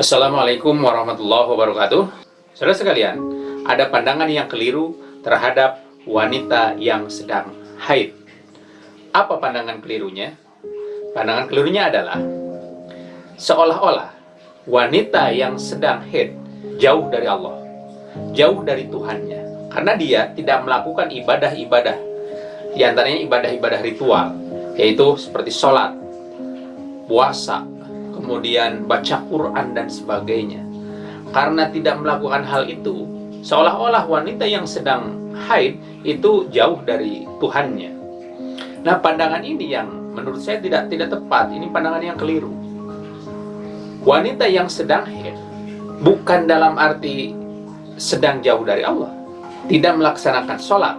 Assalamualaikum warahmatullahi wabarakatuh. Saudara sekalian, ada pandangan yang keliru terhadap wanita yang sedang haid. Apa pandangan kelirunya? Pandangan kelirunya adalah Seolah-olah wanita yang sedang haid jauh dari Allah Jauh dari Tuhannya. Karena dia tidak melakukan ibadah-ibadah. Di antaranya ibadah-ibadah ritual Yaitu seperti sholat, puasa, kemudian baca Quran dan sebagainya. Karena tidak melakukan hal itu, seolah-olah wanita yang sedang haid itu jauh dari Tuhannya. Nah, pandangan ini yang menurut saya tidak tidak tepat. Ini pandangan yang keliru. Wanita yang sedang haid bukan dalam arti sedang jauh dari Allah, tidak melaksanakan sholat,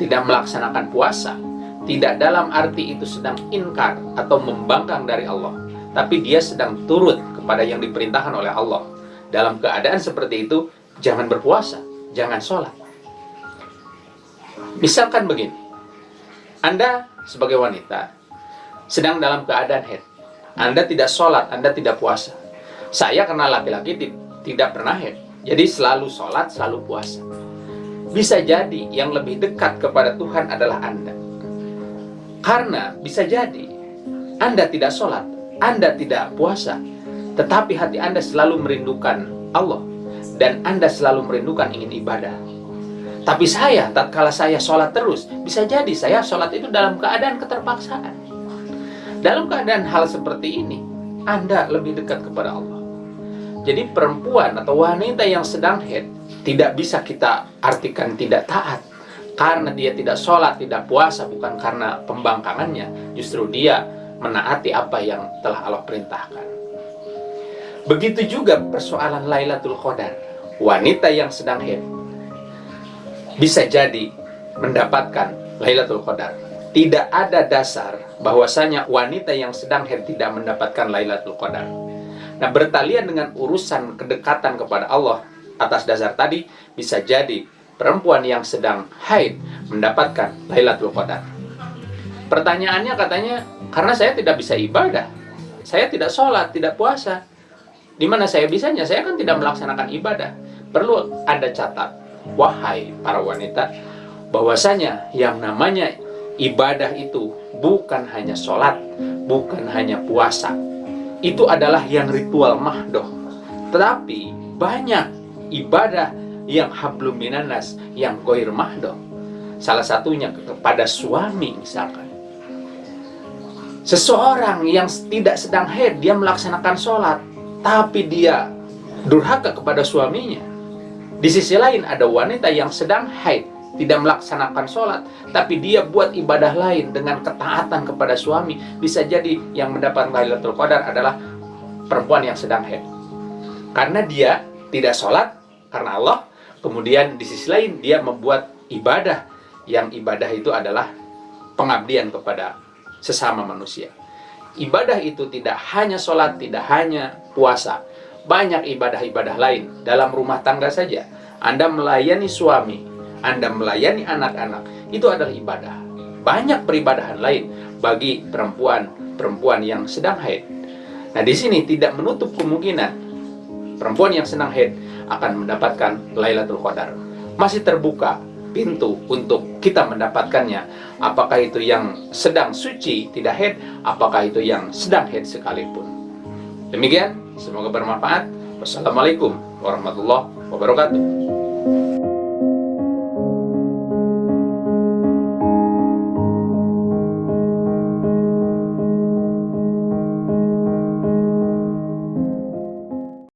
tidak melaksanakan puasa, tidak dalam arti itu sedang inkar atau membangkang dari Allah tapi dia sedang turut kepada yang diperintahkan oleh Allah. Dalam keadaan seperti itu, jangan berpuasa, jangan sholat. Misalkan begini, Anda sebagai wanita sedang dalam keadaan head. Anda tidak sholat, Anda tidak puasa. Saya karena laki-laki tidak pernah head, jadi selalu sholat, selalu puasa. Bisa jadi yang lebih dekat kepada Tuhan adalah Anda. Karena bisa jadi Anda tidak sholat, anda tidak puasa, tetapi hati Anda selalu merindukan Allah dan Anda selalu merindukan ingin ibadah. Tapi saya, tatkala saya sholat terus, bisa jadi saya sholat itu dalam keadaan keterpaksaan. Dalam keadaan hal seperti ini, Anda lebih dekat kepada Allah. Jadi perempuan atau wanita yang sedang head tidak bisa kita artikan tidak taat karena dia tidak sholat, tidak puasa, bukan karena pembangkangannya. Justru dia menaati apa yang telah Allah perintahkan. Begitu juga persoalan Lailatul Qadar. Wanita yang sedang haid bisa jadi mendapatkan Lailatul Qadar. Tidak ada dasar bahwasanya wanita yang sedang haid tidak mendapatkan Lailatul Qadar. Nah, bertalian dengan urusan kedekatan kepada Allah atas dasar tadi bisa jadi perempuan yang sedang haid mendapatkan Lailatul Qadar. Pertanyaannya katanya karena saya tidak bisa ibadah. Saya tidak sholat, tidak puasa. Di mana saya bisanya? Saya kan tidak melaksanakan ibadah. Perlu ada catat, wahai para wanita, bahwasanya yang namanya ibadah itu bukan hanya sholat, bukan hanya puasa. Itu adalah yang ritual mahdoh. Tetapi banyak ibadah yang hablum minanas, yang goir mahdoh. Salah satunya kepada suami misalkan Seseorang yang tidak sedang haid, dia melaksanakan sholat, tapi dia durhaka kepada suaminya. Di sisi lain ada wanita yang sedang haid, tidak melaksanakan sholat, tapi dia buat ibadah lain dengan ketaatan kepada suami. Bisa jadi yang mendapat Lailatul Qadar adalah perempuan yang sedang haid. Karena dia tidak sholat, karena Allah, kemudian di sisi lain dia membuat ibadah, yang ibadah itu adalah pengabdian kepada sesama manusia. Ibadah itu tidak hanya sholat, tidak hanya puasa. Banyak ibadah-ibadah lain dalam rumah tangga saja. Anda melayani suami, Anda melayani anak-anak, itu adalah ibadah. Banyak peribadahan lain bagi perempuan-perempuan yang sedang haid. Nah, di sini tidak menutup kemungkinan perempuan yang sedang haid akan mendapatkan Lailatul Qadar. Masih terbuka pintu untuk kita mendapatkannya. Apakah itu yang sedang suci, tidak head, apakah itu yang sedang head sekalipun. Demikian, semoga bermanfaat. Wassalamualaikum warahmatullahi wabarakatuh.